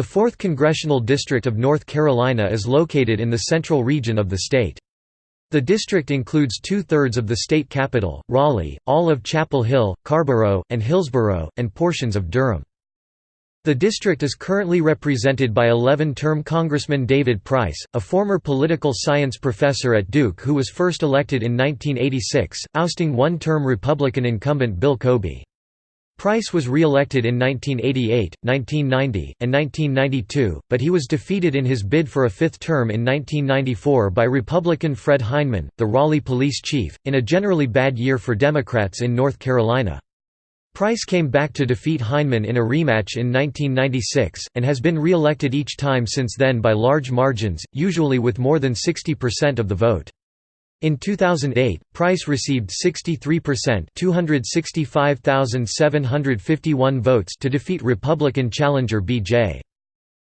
The 4th Congressional District of North Carolina is located in the central region of the state. The district includes two-thirds of the state capital, Raleigh, all of Chapel Hill, Carrboro, and Hillsborough, and portions of Durham. The district is currently represented by 11-term Congressman David Price, a former political science professor at Duke who was first elected in 1986, ousting one-term Republican incumbent Bill Cobey. Price was re-elected in 1988, 1990, and 1992, but he was defeated in his bid for a fifth term in 1994 by Republican Fred Heineman, the Raleigh police chief, in a generally bad year for Democrats in North Carolina. Price came back to defeat Heineman in a rematch in 1996, and has been re-elected each time since then by large margins, usually with more than 60% of the vote. In 2008, Price received 63% 265,751 votes to defeat Republican challenger B.J.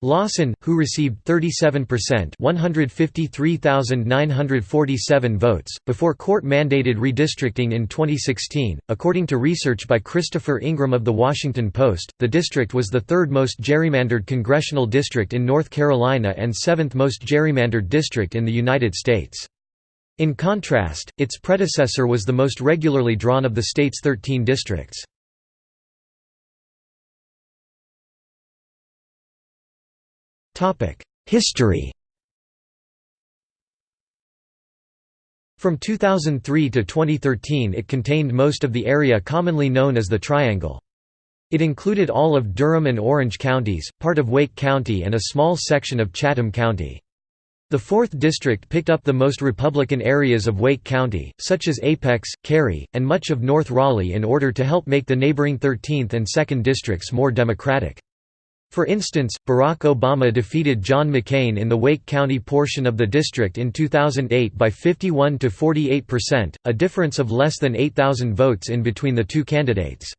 Lawson, who received 37% 153,947 votes, before court-mandated redistricting in 2016. According to research by Christopher Ingraham of The Washington Post, the district was the third most gerrymandered congressional district in North Carolina and seventh most gerrymandered district in the United States. In contrast, its predecessor was the most regularly drawn of the state's 13 districts. History From 2003 to 2013 it contained most of the area commonly known as the Triangle. It included all of Durham and Orange counties, part of Wake County and a small section of Chatham County. The 4th District picked up the most Republican areas of Wake County, such as Apex, Cary, and much of North Raleigh in order to help make the neighboring 13th and 2nd Districts more Democratic. For instance, Barack Obama defeated John McCain in the Wake County portion of the district in 2008 by 51 to 48%, a difference of less than 8,000 votes in between the two candidates.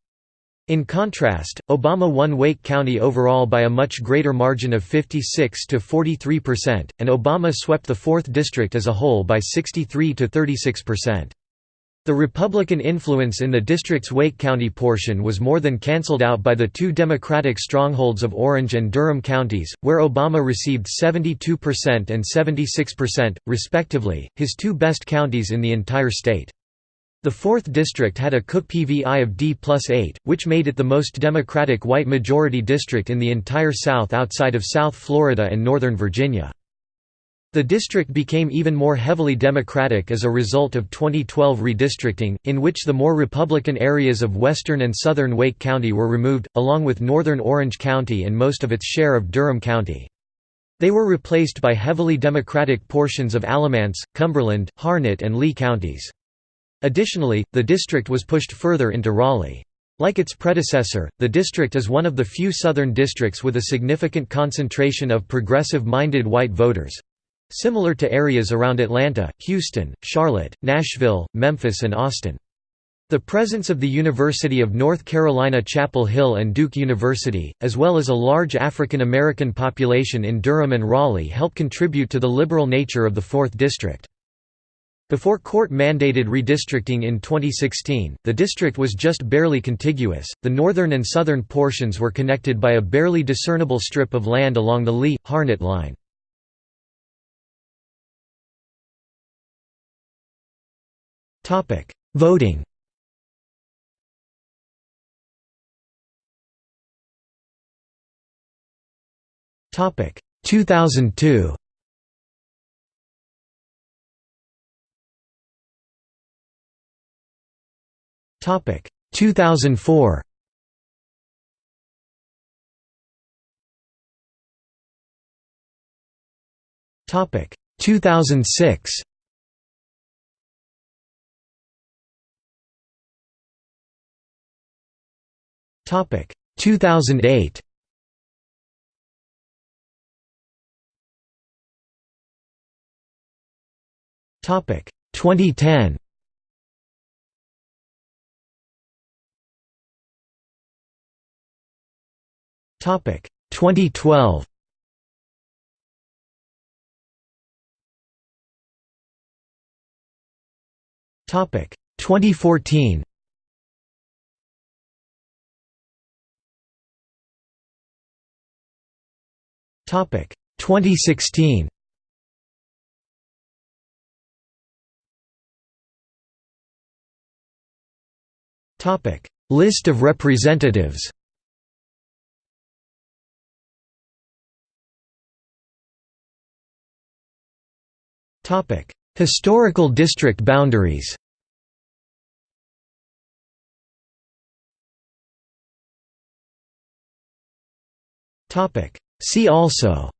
In contrast, Obama won Wake County overall by a much greater margin of 56 to 43%, and Obama swept the 4th District as a whole by 63 to 36%. The Republican influence in the district's Wake County portion was more than cancelled out by the two Democratic strongholds of Orange and Durham counties, where Obama received 72% and 76%, respectively, his two best counties in the entire state. The 4th District had a Cook PVI of D plus 8, which made it the most Democratic white majority district in the entire South outside of South Florida and Northern Virginia. The district became even more heavily Democratic as a result of 2012 redistricting, in which the more Republican areas of western and southern Wake County were removed, along with northern Orange County and most of its share of Durham County. They were replaced by heavily Democratic portions of Alamance, Cumberland, Harnett and Lee counties. Additionally, the district was pushed further into Raleigh. Like its predecessor, the district is one of the few southern districts with a significant concentration of progressive-minded white voters. Similar to areas around Atlanta, Houston, Charlotte, Nashville, Memphis and Austin. The presence of the University of North Carolina Chapel Hill and Duke University, as well as a large African American population in Durham and Raleigh help contribute to the liberal nature of the 4th District. Before court-mandated redistricting in 2016, the district was just barely contiguous. The northern and southern portions were connected by a barely discernible strip of land along the Lee-Harnett line. Topic: Voting. Topic: 2002. Topic 2004. Topic 2006. Topic 2008. Topic 2010. Topic 2012. Topic 2014. Topic 2016 Topic List of representatives Historical district boundaries See also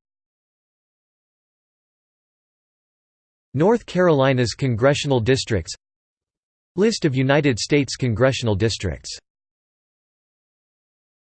North Carolina's congressional districts List of United States congressional districts